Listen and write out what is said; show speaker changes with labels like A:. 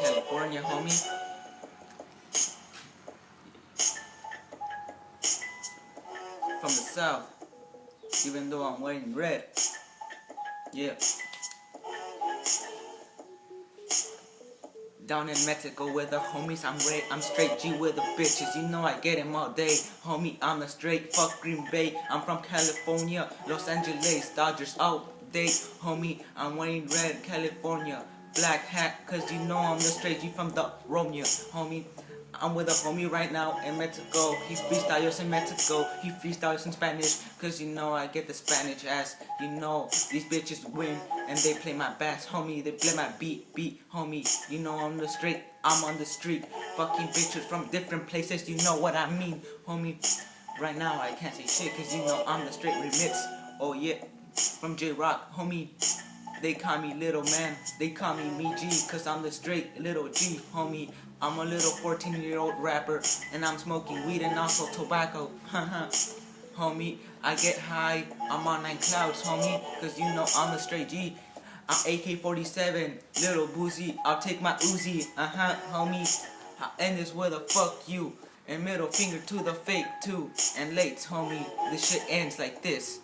A: California, homie. From the south, even though I'm wearing red. Yeah. Down in Mexico with the homies, I'm red, I'm straight G with the bitches, you know I get them all day. Homie, I'm a straight, fuck Green Bay, I'm from California, Los Angeles, Dodgers all day. Homie, I'm wearing red, California, black hat, cause you know I'm the straight G from the Romeo. Homie, I'm with a homie right now in Mexico. He freestyles in Mexico. He freestyles in Spanish. Cause you know I get the Spanish ass. You know these bitches win and they play my bass. Homie, they play my beat, beat. Homie, you know I'm the straight. I'm on the street. Fucking bitches from different places. You know what I mean. Homie, right now I can't say shit cause you know I'm the straight remix. Oh yeah, from J-Rock. Homie, they call me little man, they call me me G, cause I'm the straight little G, homie. I'm a little 14 year old rapper, and I'm smoking weed and also tobacco, homie, I get high, I'm on nine clouds, homie, cause you know I'm the straight G. I'm AK-47, little boozy, I'll take my Uzi, uh-huh, homie. I'll end this with a fuck you, and middle finger to the fake too, and late, homie, this shit ends like this.